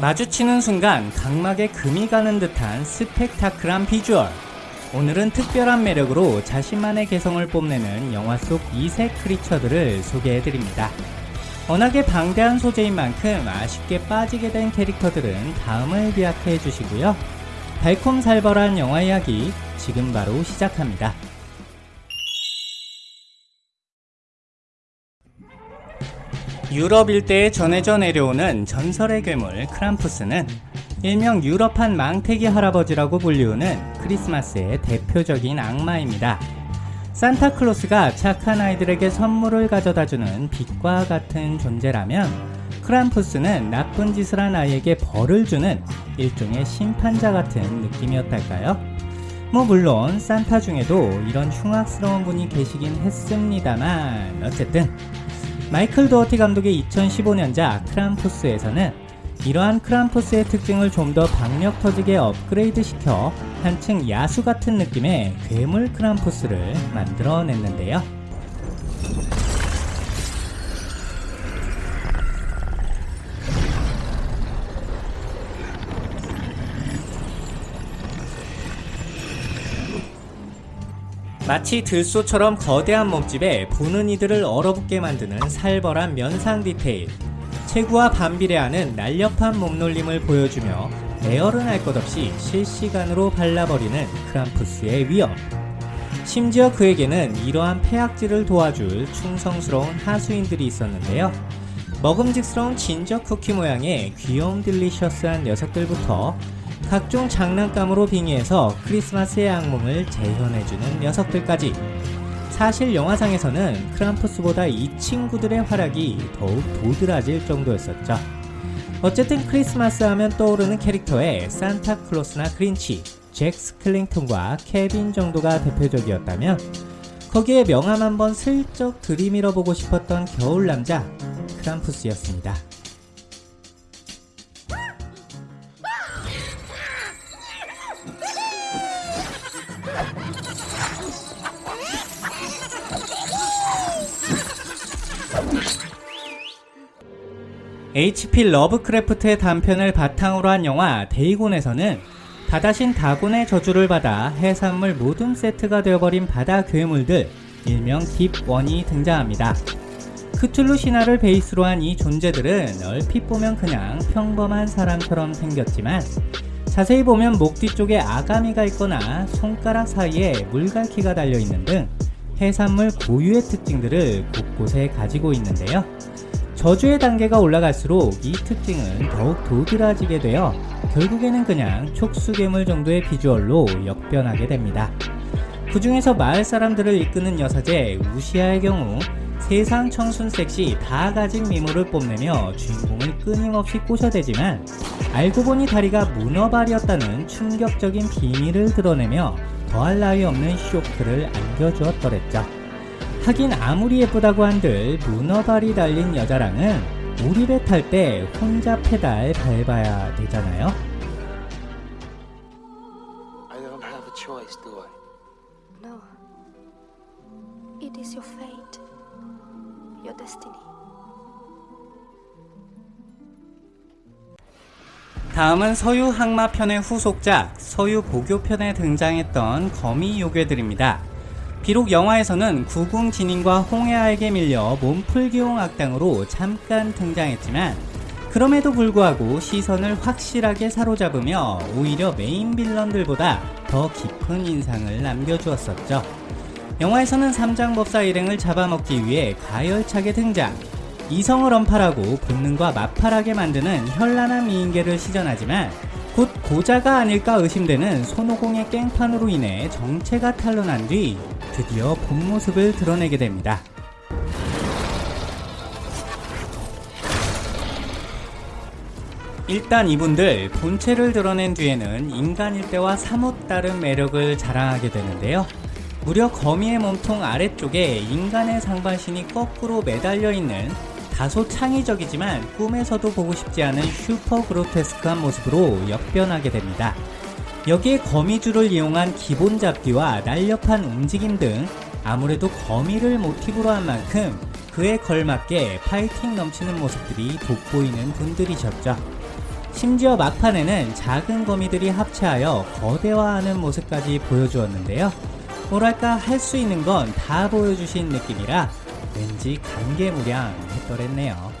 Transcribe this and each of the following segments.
마주치는 순간 각막에 금이 가는 듯한 스펙타클한 비주얼 오늘은 특별한 매력으로 자신만의 개성을 뽐내는 영화 속 이색 크리처들을 소개해드립니다. 워낙에 방대한 소재인 만큼 아쉽게 빠지게 된 캐릭터들은 다음을 비약해 주시고요. 달콤살벌한 영화 이야기 지금 바로 시작합니다. 유럽 일대에 전해져 내려오는 전설의 괴물 크람푸스는 일명 유럽판 망태기 할아버지라고 불리우는 크리스마스의 대표적인 악마입니다. 산타클로스가 착한 아이들에게 선물을 가져다주는 빛과 같은 존재라면 크람푸스는 나쁜 짓을 한 아이에게 벌을 주는 일종의 심판자 같은 느낌이었달까요? 뭐 물론 산타 중에도 이런 흉악스러운 분이 계시긴 했습니다만 어쨌든 마이클 도어티 감독의 2015년작 크람푸스에서는 이러한 크람푸스의 특징을 좀 더 박력 터지게 업그레이드 시켜 한층 야수 같은 느낌의 괴물 크람푸스를 만들어냈는데요. 마치 들소처럼 거대한 몸집에 보는 이들을 얼어붙게 만드는 살벌한 면상 디테일. 체구와 반비례하는 날렵한 몸놀림을 보여주며 에어른 할것 없이 실시간으로 발라버리는 크람푸스의 위험. 심지어 그에게는 이러한 폐악질을 도와줄 충성스러운 하수인들이 있었는데요. 먹음직스러운 진저 쿠키 모양의 귀여움 딜리셔스한 녀석들부터 각종 장난감으로 빙의해서 크리스마스의 악몽을 재현해주는 녀석들까지 사실 영화상에서는 크람푸스보다 이 친구들의 활약이 더욱 도드라질 정도였었죠. 어쨌든 크리스마스 하면 떠오르는 캐릭터의 산타클로스나 그린치, 잭 스클링턴과 케빈 정도가 대표적이었다면 거기에 명함 한번 슬쩍 들이밀어 보고 싶었던 겨울 남자 크람푸스였습니다. HP 러브크래프트의 단편을 바탕으로 한 영화 데이곤에서는 바다신 다곤의 저주를 받아 해산물 모둠 세트가 되어버린 바다 괴물들 일명 Deep One이 등장합니다. 크툴루 신화를 베이스로 한 이 존재들은 얼핏 보면 그냥 평범한 사람처럼 생겼지만 자세히 보면 목 뒤쪽에 아가미가 있거나 손가락 사이에 물갈퀴가 달려있는 등 해산물 고유의 특징들을 곳곳에 가지고 있는데요. 저주의 단계가 올라갈수록 이 특징은 더욱 도드라지게 되어 결국에는 그냥 촉수괴물 정도의 비주얼로 역변하게 됩니다. 그 중에서 마을 사람들을 이끄는 여사제 우시아의 경우 세상 청순 섹시 다 가진 미모를 뽐내며 주인공을 끊임없이 꼬셔대지만 알고 보니 다리가 문어발이었다는 충격적인 비밀을 드러내며 더할 나위 없는 쇼크를 안겨주었더랬죠. 하긴 아무리 예쁘다고 한들 문어발이 달린 여자랑은 우리 배 탈 때 혼자 페달 밟아야 되잖아요. I don't have a choice, do I? No. It is your fate. Your destiny. 다음은 서유 항마편의 후속작 서유 보교편에 등장했던 거미 요괴들입니다. 비록 영화에서는 구궁 진인과 홍해아에게 밀려 몸풀기용 악당으로 잠깐 등장했지만 그럼에도 불구하고 시선을 확실하게 사로잡으며 오히려 메인 빌런들보다 더 깊은 인상을 남겨주었었죠. 영화에서는 삼장법사 일행을 잡아먹기 위해 가열차게 등장 이성을 언팔하고 본능과 맞팔하게 만드는 현란한 미인계를 시전하지만 곧 고자가 아닐까 의심되는 손오공의 깽판으로 인해 정체가 탄로난 뒤 드디어 본 모습을 드러내게 됩니다. 일단 이분들 본체를 드러낸 뒤에는 인간일 때와 사뭇 다른 매력을 자랑하게 되는데요. 무려 거미의 몸통 아래쪽에 인간의 상반신이 거꾸로 매달려 있는 다소 창의적이지만 꿈에서도 보고 싶지 않은 슈퍼 그로테스크한 모습으로 역변하게 됩니다. 여기에 거미줄을 이용한 기본 잡기와 날렵한 움직임 등 아무래도 거미를 모티브로 한 만큼 그에 걸맞게 파이팅 넘치는 모습들이 돋보이는 분들이셨죠. 심지어 막판에는 작은 거미들이 합체하여 거대화하는 모습까지 보여주었는데요. 뭐랄까 할 수 있는 건 다 보여주신 느낌이라 왠지 감개무량 했더랬네요.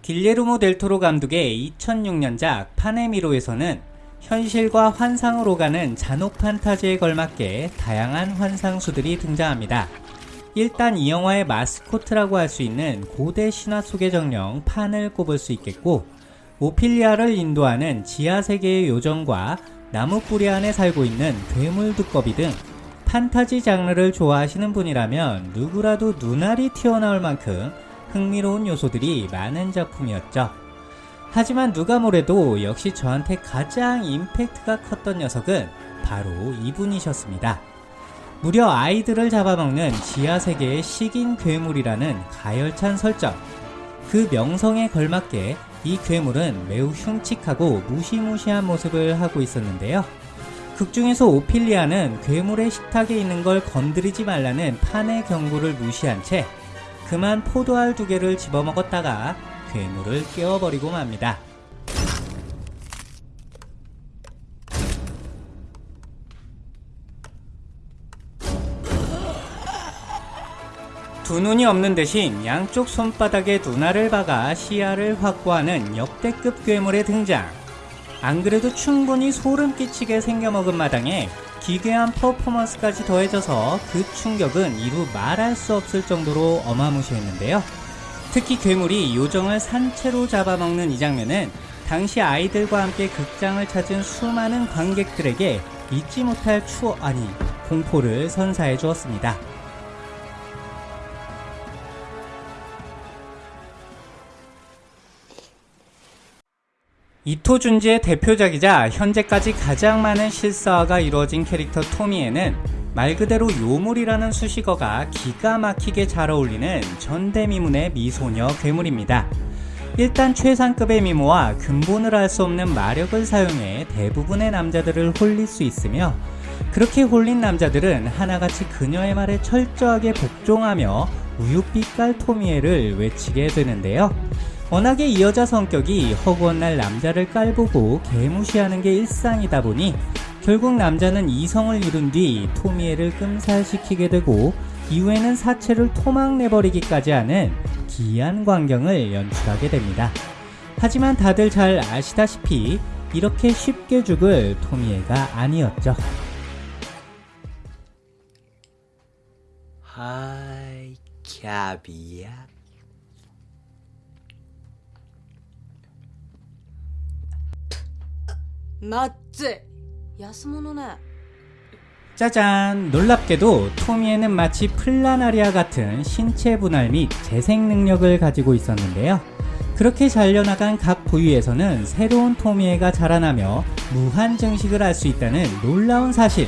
길레르모 델토로 감독의 2006년작 파네미로에서는 현실과 환상을 오가는 잔혹 판타지에 걸맞게 다양한 환상수들이 등장합니다. 일단 이 영화의 마스코트라고 할 수 있는 고대 신화 속의 정령 판을 꼽을 수 있겠고 오피리아를 인도하는 지하세계의 요정과 나무 뿌리 안에 살고 있는 괴물 두꺼비 등 판타지 장르를 좋아하시는 분이라면 누구라도 눈알이 튀어나올 만큼 흥미로운 요소들이 많은 작품이었죠. 하지만 누가 뭐래도 역시 저한테 가장 임팩트가 컸던 녀석은 바로 이분이셨습니다. 무려 아이들을 잡아먹는 지하세계의 식인 괴물이라는 가열찬 설정. 그 명성에 걸맞게 이 괴물은 매우 흉측하고 무시무시한 모습을 하고 있었는데요. 극중에서 오피리아는 괴물의 식탁에 있는 걸 건드리지 말라는 판의 경고를 무시한 채 그만 포도알 두 개를 집어먹었다가 괴물을 깨워버리고 맙니다. 두 눈이 없는 대신 양쪽 손바닥에 눈알을 박아 시야를 확보하는 역대급 괴물의 등장. 안 그래도 충분히 소름 끼치게 생겨먹은 마당에 기괴한 퍼포먼스까지 더해져서 그 충격은 이루 말할 수 없을 정도로 어마무시했는데요. 특히 괴물이 요정을 산채로 잡아먹는 이 장면은 당시 아이들과 함께 극장을 찾은 수많은 관객들에게 잊지 못할 추억, 아니, 공포를 선사해 주었습니다. 이토 준지의 대표작이자 현재까지 가장 많은 실사화가 이루어진 캐릭터 토미에는 말 그대로 요물이라는 수식어가 기가 막히게 잘 어울리는 전대미문의 미소녀 괴물입니다. 일단 최상급의 미모와 근본을 알 수 없는 마력을 사용해 대부분의 남자들을 홀릴 수 있으며 그렇게 홀린 남자들은 하나같이 그녀의 말에 철저하게 복종하며 우유빛깔 토미에를 외치게 되는데요. 워낙에 이 여자 성격이 허구한 날 남자를 깔보고 개무시하는 게 일상이다 보니 결국 남자는 이성을 이룬 뒤 토미에를 끔살시키게 되고 이후에는 사체를 토막내버리기까지 하는 기이한 광경을 연출하게 됩니다. 하지만 다들 잘 아시다시피 이렇게 쉽게 죽을 토미에가 아니었죠. 하이, 캬비야. なっつい安物ね 짜잔! 놀랍게도 토미에는 마치 플라나리아 같은 신체 분할 및 재생 능력을 가지고 있었는데요. 그렇게 잘려나간 각 부위에서는 새로운 토미에가 자라나며 무한 증식을 할 수 있다는 놀라운 사실.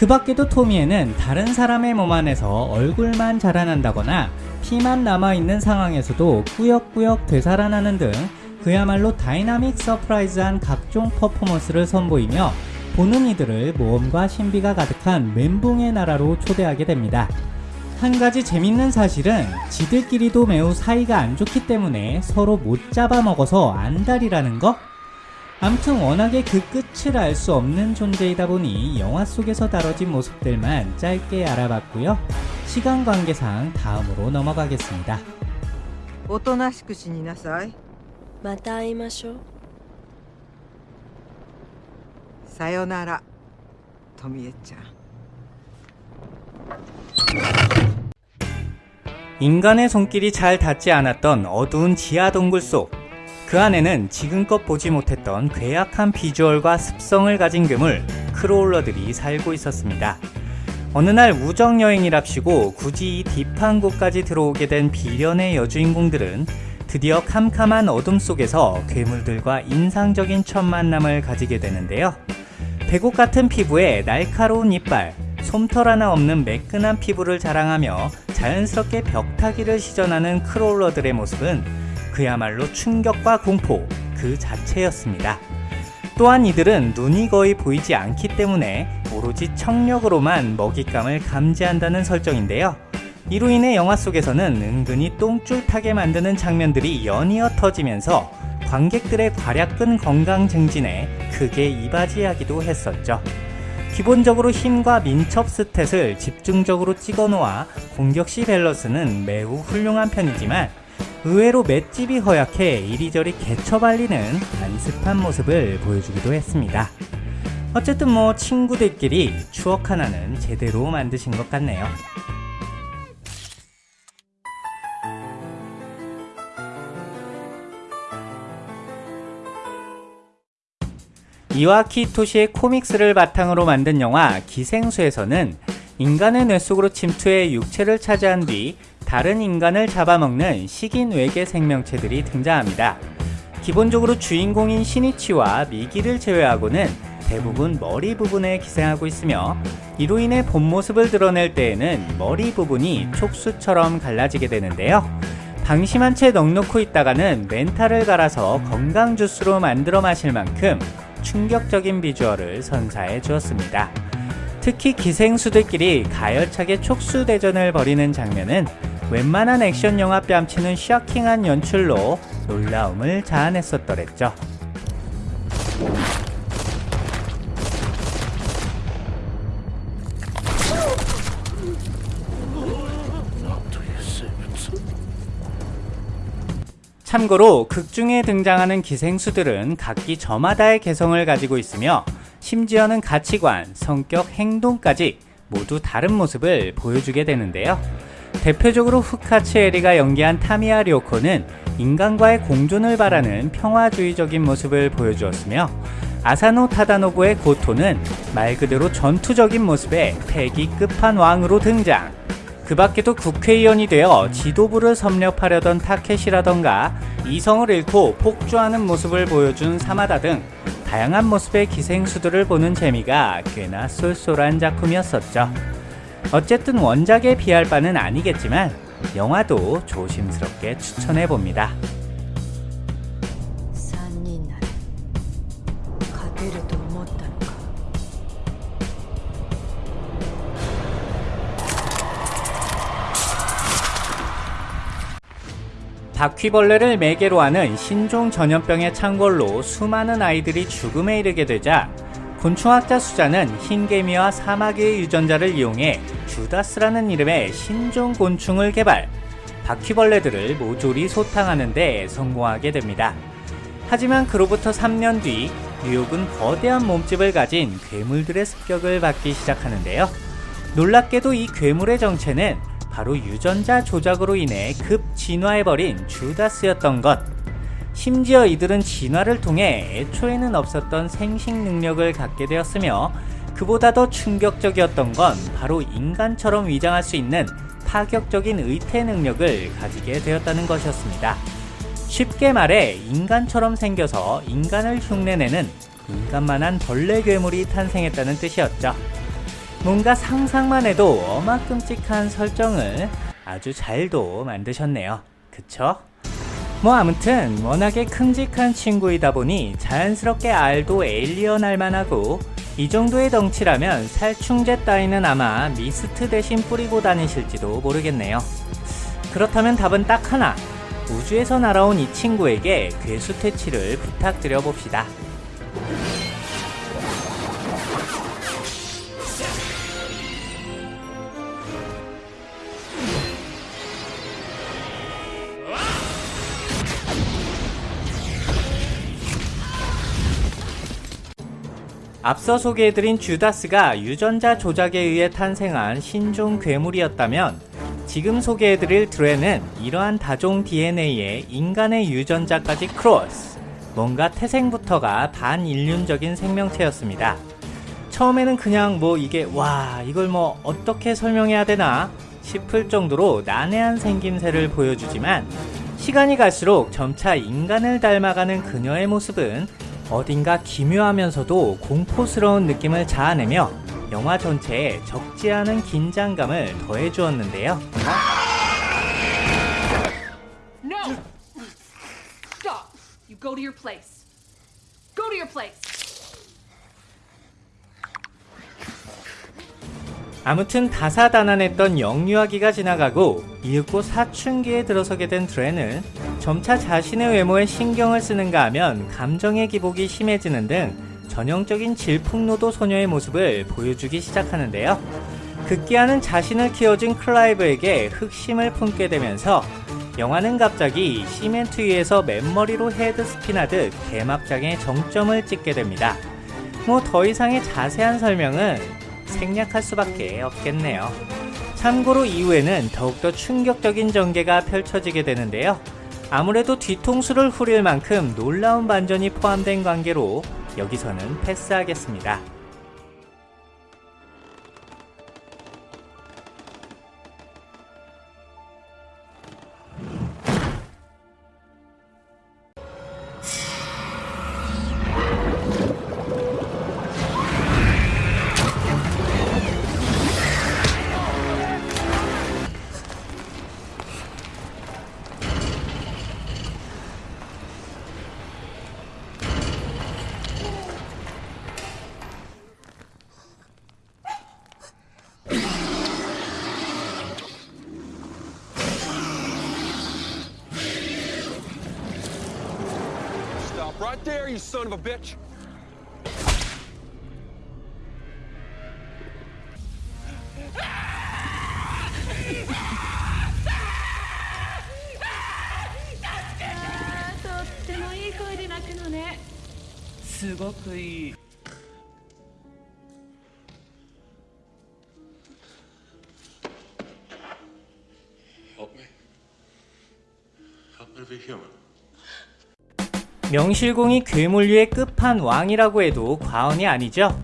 그 밖에도 토미에는 다른 사람의 몸 안에서 얼굴만 자라난다거나 피만 남아있는 상황에서도 꾸역꾸역 되살아나는 등 그야말로 다이나믹 서프라이즈한 각종 퍼포먼스를 선보이며 보는 이들을 모험과 신비가 가득한 멘붕의 나라로 초대하게 됩니다. 한 가지 재밌는 사실은 지들끼리도 매우 사이가 안 좋기 때문에 서로 못 잡아먹어서 안달이라는 거? 암튼 워낙에 그 끝을 알 수 없는 존재이다 보니 영화 속에서 다뤄진 모습들만 짧게 알아봤고요. 시간 관계상 다음으로 넘어가겠습니다. おとなしく死になさい また会いましょうさよなら富江ちゃん 인간의 손길이 잘 닿지 않았던 어두운 지하 동굴 속. 그 안에는 지금껏 보지 못했던 괴악한 비주얼과 습성을 가진 괴물, 크로울러들이 살고 있었습니다. 어느 날 우정 여행이랍시고 굳이 이 딥한 곳까지 들어오게 된 비련의 여주인공들은 드디어 캄캄한 어둠 속에서 괴물들과 인상적인 첫 만남을 가지게 되는데요. 배곡 같은 피부에 날카로운 이빨, 솜털 하나 없는 매끈한 피부를 자랑하며 자연스럽게 벽타기를 시전하는 크롤러들의 모습은 그야말로 충격과 공포 그 자체였습니다. 또한 이들은 눈이 거의 보이지 않기 때문에 오로지 청력으로만 먹잇감을 감지한다는 설정인데요. 이로 인해 영화 속에서는 은근히 똥줄 타게 만드는 장면들이 연이어 터지면서 관객들의 괄약근 건강 증진에 크게 이바지하기도 했었죠. 기본적으로 힘과 민첩 스탯을 집중적으로 찍어 놓아 공격 시 밸런스는 매우 훌륭한 편이지만 의외로 맷집이 허약해 이리저리 개처발리는 안습한 모습을 보여주기도 했습니다. 어쨌든 뭐 친구들끼리 추억 하나는 제대로 만드신 것 같네요. 이와키 토시의 코믹스를 바탕으로 만든 영화 기생수에서는 인간의 뇌 속으로 침투해 육체를 차지한 뒤 다른 인간을 잡아먹는 식인 외계 생명체들이 등장합니다. 기본적으로 주인공인 시니치와 미기를 제외하고는 대부분 머리 부분에 기생하고 있으며 이로 인해 본 모습을 드러낼 때에는 머리 부분이 촉수처럼 갈라지게 되는데요. 방심한 채 넉놓고 있다가는 멘탈을 갈아서 건강 주스로 만들어 마실 만큼 충격적인 비주얼을 선사해 주었습니다. 특히 기생수들끼리 가열차게 촉수 대전을 벌이는 장면은 웬만한 액션 영화 뺨치는 쇼킹한 연출로 놀라움을 자아냈었더랬죠. 참고로 극중에 등장하는 기생수들은 각기 저마다의 개성을 가지고 있으며 심지어는 가치관, 성격, 행동까지 모두 다른 모습을 보여주게 되는데요. 대표적으로 후카츠 에리가 연기한 타미야 료코는 인간과의 공존을 바라는 평화주의적인 모습을 보여주었으며 아사노 타다노부의 고토는 말 그대로 전투적인 모습의 패기 끝판왕으로 등장. 그 밖에도 국회의원이 되어 지도부를 섭렵하려던 타켓이라던가 이성을 잃고 폭주하는 모습을 보여준 사마다 등 다양한 모습의 기생수들을 보는 재미가 꽤나 쏠쏠한 작품이었었죠. 어쨌든 원작에 비할 바는 아니겠지만 영화도 조심스럽게 추천해 봅니다. 바퀴벌레를 매개로 하는 신종 전염병의 창궐로 수많은 아이들이 죽음에 이르게 되자 곤충학자 수자는 흰개미와 사마귀의 유전자를 이용해 주다스라는 이름의 신종 곤충을 개발 바퀴벌레들을 모조리 소탕하는 데 성공하게 됩니다. 하지만 그로부터 3년 뒤 뉴욕은 거대한 몸집을 가진 괴물들의 습격을 받기 시작하는데요. 놀랍게도 이 괴물의 정체는 바로 유전자 조작으로 인해 급 진화해버린 주다스였던 것. 심지어 이들은 진화를 통해 애초에는 없었던 생식 능력을 갖게 되었으며 그보다 더 충격적이었던 건 바로 인간처럼 위장할 수 있는 파격적인 의태 능력을 가지게 되었다는 것이었습니다. 쉽게 말해 인간처럼 생겨서 인간을 흉내내는 인간만한 벌레 괴물이 탄생했다는 뜻이었죠. 뭔가 상상만 해도 어마끔찍한 설정을 아주 잘도 만드셨네요. 그쵸? 뭐 아무튼 워낙에 큼직한 친구이다 보니 자연스럽게 알도 에일리언 할만하고 이 정도의 덩치라면 살충제 따위는 아마 미스트 대신 뿌리고 다니실지도 모르겠네요. 그렇다면 답은 딱 하나. 우주에서 날아온 이 친구에게 괴수 퇴치를 부탁드려 봅시다. 앞서 소개해드린 주다스가 유전자 조작에 의해 탄생한 신종 괴물이었다면 지금 소개해드릴 드레는 이러한 다종 DNA에 인간의 유전자까지 크로스 뭔가 태생부터가 반인륜적인 생명체였습니다. 처음에는 그냥 뭐 이게 와 이걸 뭐 어떻게 설명해야 되나 싶을 정도로 난해한 생김새를 보여주지만 시간이 갈수록 점차 인간을 닮아가는 그녀의 모습은 어딘가 기묘하면서도 공포스러운 느낌을 자아내며 영화 전체에 적지 않은 긴장감을 더해주었는데요. No! Stop! You go to your place. Go to your place! 아무튼 다사다난했던 영유아기가 지나가고 이윽고 사춘기에 들어서게 된 드레는 점차 자신의 외모에 신경을 쓰는가 하면 감정의 기복이 심해지는 등 전형적인 질풍노도 소녀의 모습을 보여주기 시작하는데요. 극기하는 자신을 키워준 클라이브에게 흑심을 품게 되면서 영화는 갑자기 시멘트 위에서 맨머리로 헤드스핀하듯 개막장에 정점을 찍게 됩니다. 뭐 더 이상의 자세한 설명은 생략할 수밖에 없겠네요. 참고로 이후에는 더욱더 충격적인 전개가 펼쳐지게 되는데요. 아무래도 뒤통수를 후릴 만큼 놀라운 반전이 포함된 관계로 여기서는 패스하겠습니다. you son of a bitch! Ah, すごくいい。 명실공히 괴물류의 끝판왕이라고 해도 과언이 아니죠.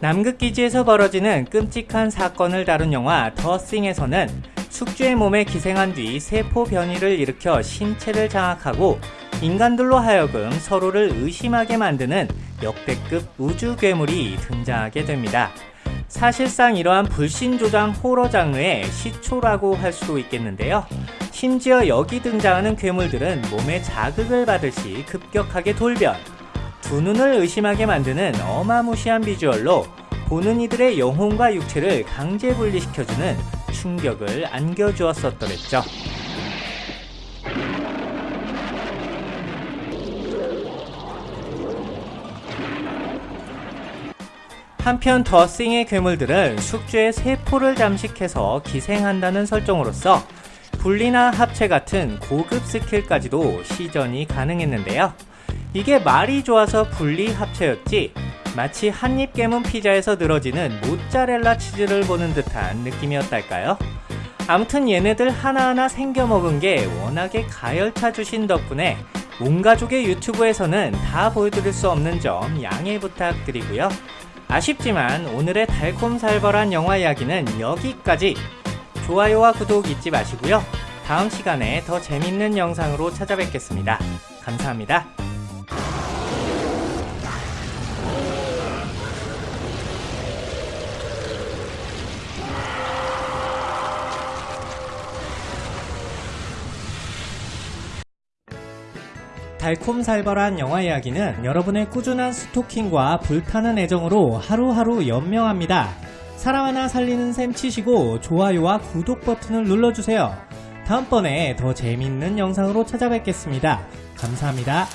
남극기지에서 벌어지는 끔찍한 사건을 다룬 영화 더 싱에서는 숙주의 몸에 기생한 뒤 세포 변이를 일으켜 신체를 장악하고 인간들로 하여금 서로를 의심하게 만드는 역대급 우주 괴물이 등장하게 됩니다. 사실상 이러한 불신조장 호러 장르의 시초라고 할 수도 있겠는데요. 심지어 여기 등장하는 괴물들은 몸에 자극을 받을 시 급격하게 돌변, 두 눈을 의심하게 만드는 어마무시한 비주얼로 보는 이들의 영혼과 육체를 강제 분리시켜주는 충격을 안겨주었었더랬죠. 한편 더싱의 괴물들은 숙주의 세포를 잠식해서 기생한다는 설정으로서 분리나 합체 같은 고급 스킬까지도 시전이 가능했는데요. 이게 말이 좋아서 분리 합체였지 마치 한 입 깨문 피자에서 늘어지는 모짜렐라 치즈를 보는 듯한 느낌이었달까요? 아무튼 얘네들 하나하나 생겨 먹은 게 워낙에 가열차 주신 덕분에 온 가족의 유튜브에서는 다 보여드릴 수 없는 점 양해 부탁드리고요. 아쉽지만 오늘의 달콤살벌한 영화 이야기는 여기까지. 좋아요와 구독 잊지 마시고요. 다음 시간에 더 재밌는 영상으로 찾아뵙겠습니다. 감사합니다. 달콤살벌한 영화 이야기는 여러분의 꾸준한 스토킹과 불타는 애정으로 하루하루 연명합니다. 사람 하나 살리는 셈 치시고 좋아요와 구독 버튼을 눌러주세요. 다음번에 더 재밌는 영상으로 찾아뵙겠습니다. 감사합니다.